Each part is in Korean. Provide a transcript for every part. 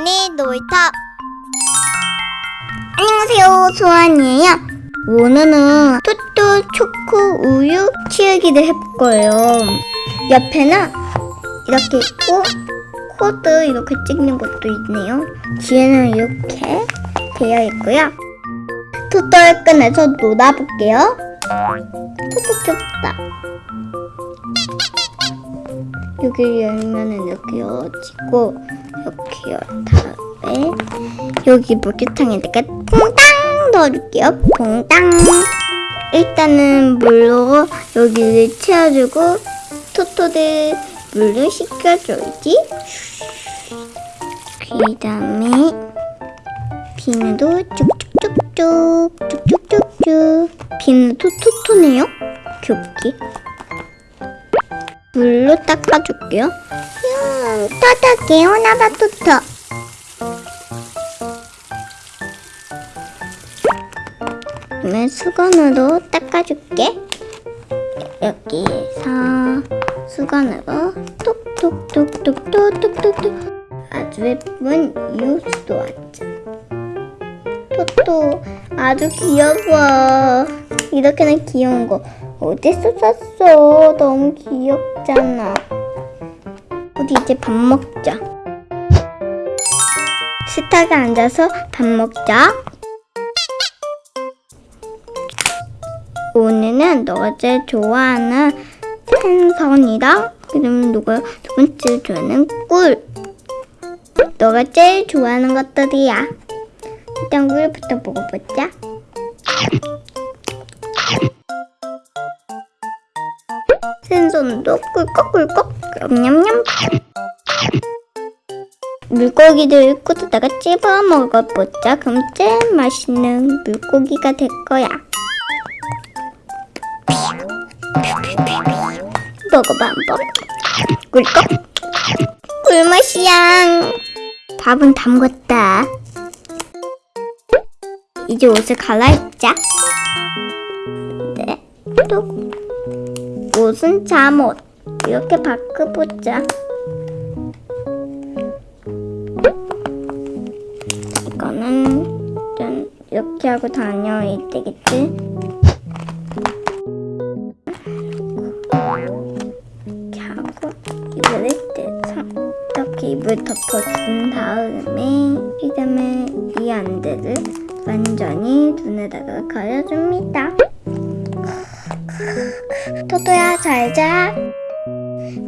소환이 놀이터 안녕하세요 소환이에요. 오늘은 토토 초코 우유 키우기를 해볼 거예요. 옆에는 이렇게 있고 코드 이렇게 찍는 것도 있네요. 뒤에는 이렇게 되어 있고요. 토토를 꺼내서 놀아볼게요 토토 귀엽다 여기 열면은 이렇게 열어지고 이렇게 열 다음에 여기 물기탕에다가 퐁당 넣어줄게요. 퐁당. 일단은 물로 여기를 채워주고 토토를 물로 씻겨줘야지. 그 다음에 비누도 쭉쭉쭉쭉 쭉쭉쭉쭉 비누도 토토네요. 귀엽게. 물로 닦아줄게요. 음, 토토 개운하다 토토. 그러면 수건으로 닦아줄게. 여기에서 수건으로 톡톡톡톡톡톡톡톡 아주 예쁜 이웃도 왔죠. 토토 아주 귀여워. 이렇게는 귀여운 거 어디서 샀어? 너무 귀엽잖아. 우리 이제 밥 먹자. 식탁에 앉아서 밥 먹자. 오늘은 너가 제일 좋아하는 생선이랑 그다음 누가 두 번째 좋아하는 꿀. 너가 제일 좋아하는 것들이야. 일단 꿀부터 먹어보자. 생선도 꿀꺽꿀꺽 냠냠냠. 물고기들 코드다가 찝어 먹어보자. 그럼 제일 맛있는 물고기가 될 거야. 먹어봐 한번. 꿀꺽. 꿀맛이야. 밥은 담궜다. 이제 옷을 갈아입자. 네, 또 옷은 잠옷. 이렇게 바꿔보자. 이거는 이렇게 하고 다녀야 되겠지? 이렇게 하고 이불을 떼서 이렇게 이불 덮어준 다음에 그 다음에 이 안대를 완전히 눈에다가 가려줍니다 토토야 잘자.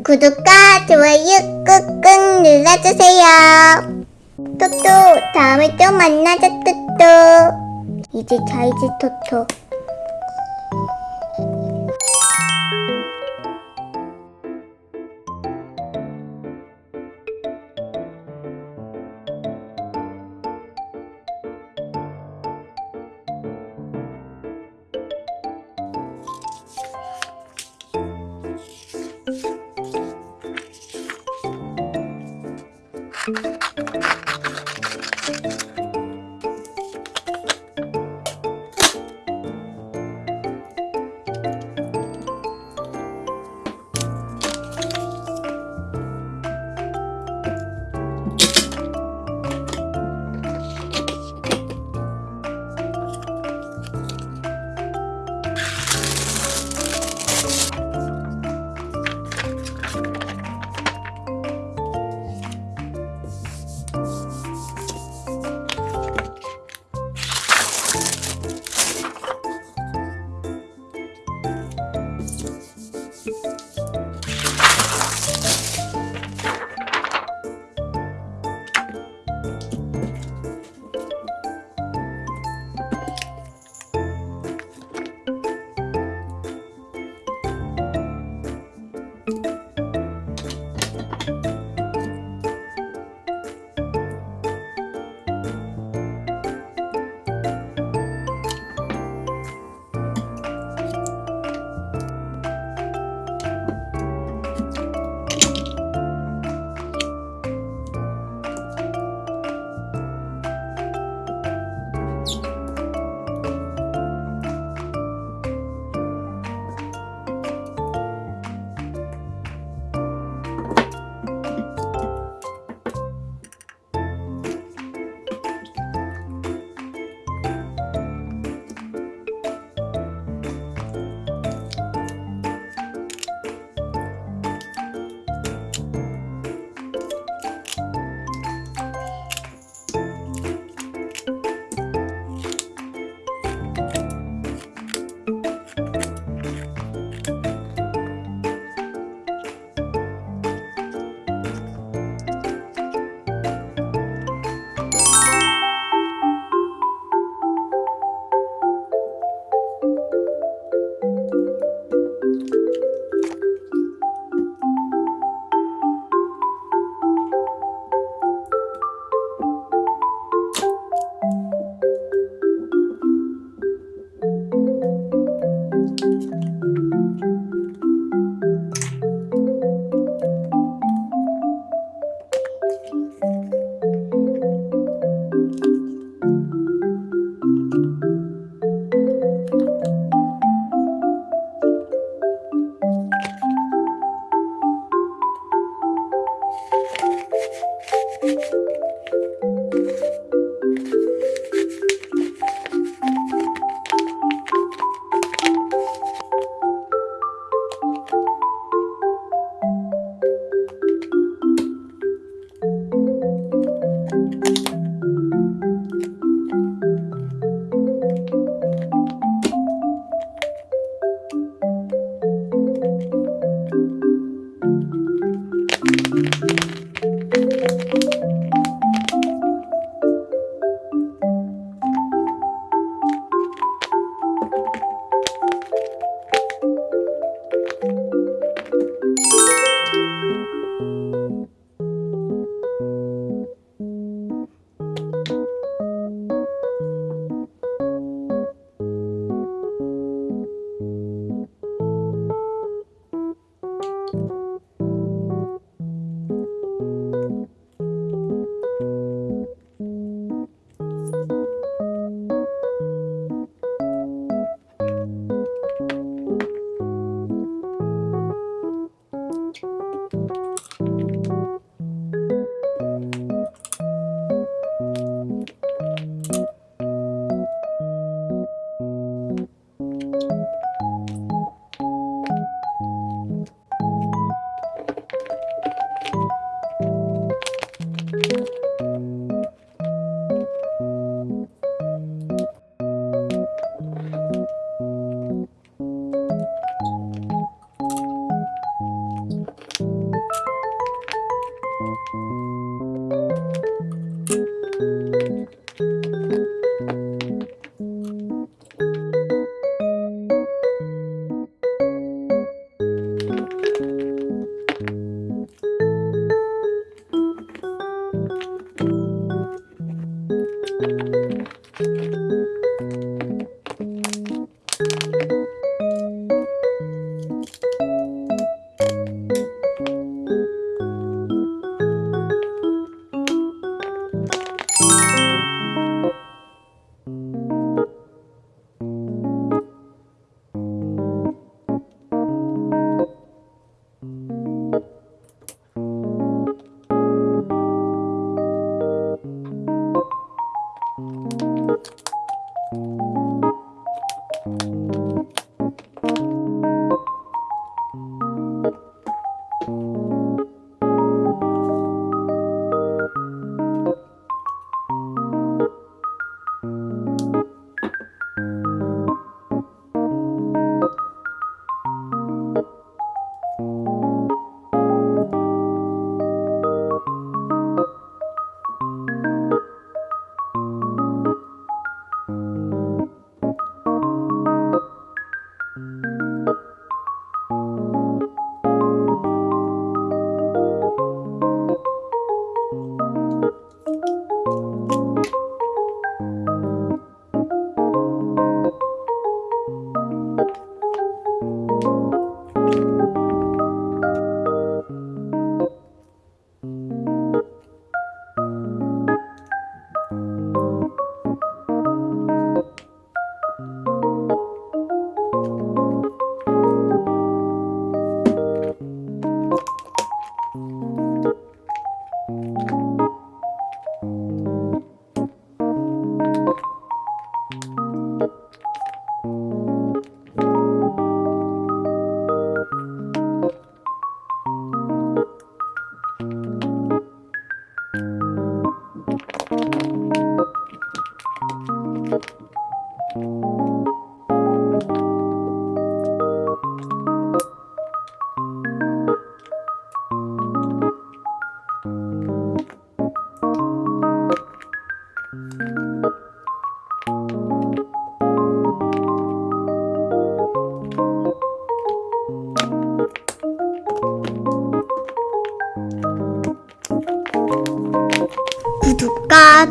구독과 좋아요 꾹꾹 눌러주세요. 토토 다음에 또 만나자 토토. 이제 자이지 토토 구 독과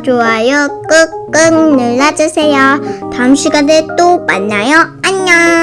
좋아요 꾹꾹 눌러주세요. 다음 시간에 또 만나요. 안녕.